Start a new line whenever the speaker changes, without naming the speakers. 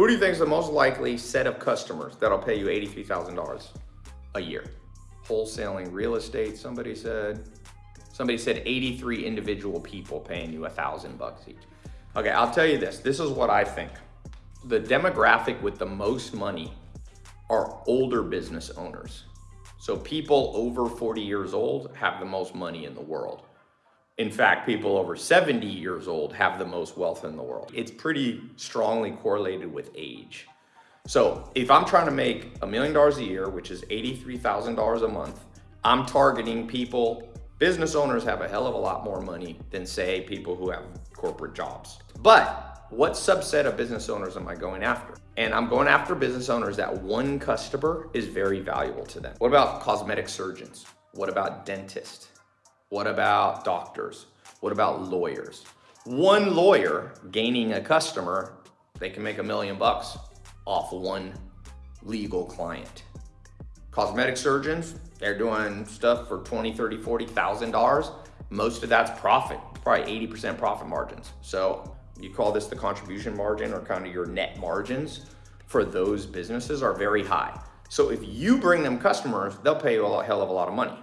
Who do you think is the most likely set of customers that'll pay you $83,000 a year? Wholesaling real estate, somebody said. Somebody said 83 individual people paying you a thousand bucks each. Okay, I'll tell you this. This is what I think. The demographic with the most money are older business owners. So people over 40 years old have the most money in the world. In fact, people over 70 years old have the most wealth in the world. It's pretty strongly correlated with age. So if I'm trying to make a million dollars a year, which is $83,000 a month, I'm targeting people, business owners have a hell of a lot more money than say people who have corporate jobs. But what subset of business owners am I going after? And I'm going after business owners that one customer is very valuable to them. What about cosmetic surgeons? What about dentists? What about doctors? What about lawyers? One lawyer gaining a customer, they can make a million bucks off one legal client. Cosmetic surgeons, they're doing stuff for 20, 30, 40,000 dollars. Most of that's profit, probably 80% profit margins. So you call this the contribution margin or kind of your net margins for those businesses are very high. So if you bring them customers, they'll pay you a hell of a lot of money.